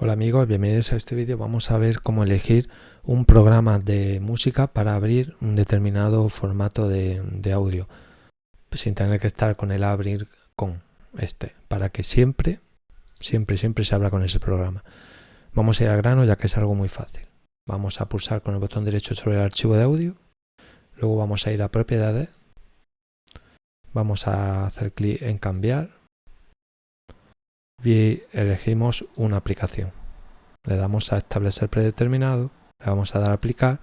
Hola amigos, bienvenidos a este vídeo. Vamos a ver cómo elegir un programa de música para abrir un determinado formato de, audio sin tener que estar con el abrir con este para que siempre, siempre, siempre se abra con ese programa. Vamos a ir al grano ya que es algo muy fácil. Vamos a pulsar con el botón derecho sobre el archivo de audio. Luego vamos a ir a propiedades. Vamos a hacer clic en cambiar y elegimos una aplicación. Le damos a establecer predeterminado, le vamos a dar a aplicar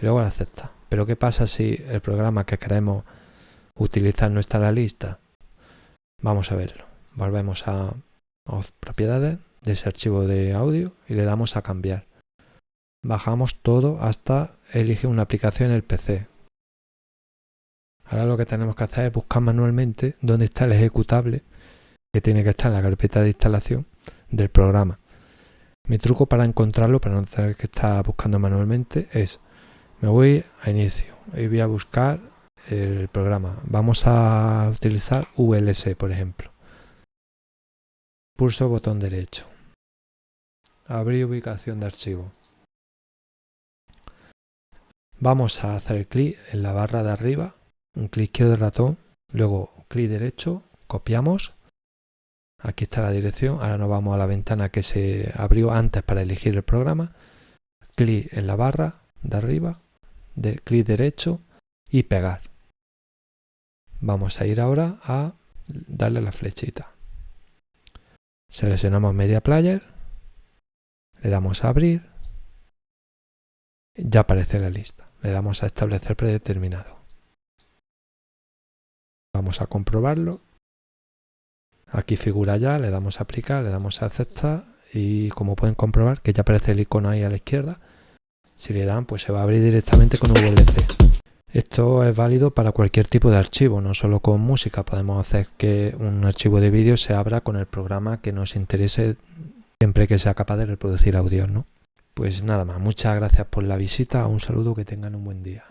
y luego a aceptar. Pero ¿qué pasa si el programa que queremos utilizar no está en la lista? Vamos a verlo. Volvemos a, a propiedades de ese archivo de audio y le damos a cambiar. Bajamos todo hasta elige una aplicación en el PC. Ahora lo que tenemos que hacer es buscar manualmente dónde está el ejecutable que tiene que estar en la carpeta de instalación del programa. Mi truco para encontrarlo, para no tener que estar buscando manualmente, es me voy a inicio y voy a buscar el programa. Vamos a utilizar VLC, por ejemplo. Pulso botón derecho. Abrir ubicación de archivo. Vamos a hacer clic en la barra de arriba, un clic izquierdo del ratón, luego clic derecho, copiamos Aquí está la dirección. Ahora nos vamos a la ventana que se abrió antes para elegir el programa. Clic en la barra de arriba, de clic derecho y pegar. Vamos a ir ahora a darle la flechita. Seleccionamos Media Player, le damos a abrir, ya aparece la lista. Le damos a establecer predeterminado. Vamos a comprobarlo Aquí figura ya, le damos a aplicar, le damos a aceptar y como pueden comprobar que ya aparece el icono ahí a la izquierda. Si le dan pues se va a abrir directamente con VLC. Esto es válido para cualquier tipo de archivo, no solo con música. Podemos hacer que un archivo de vídeo se abra con el programa que nos interese siempre que sea capaz de reproducir audio. ¿no? Pues nada más, muchas gracias por la visita, un saludo, que tengan un buen día.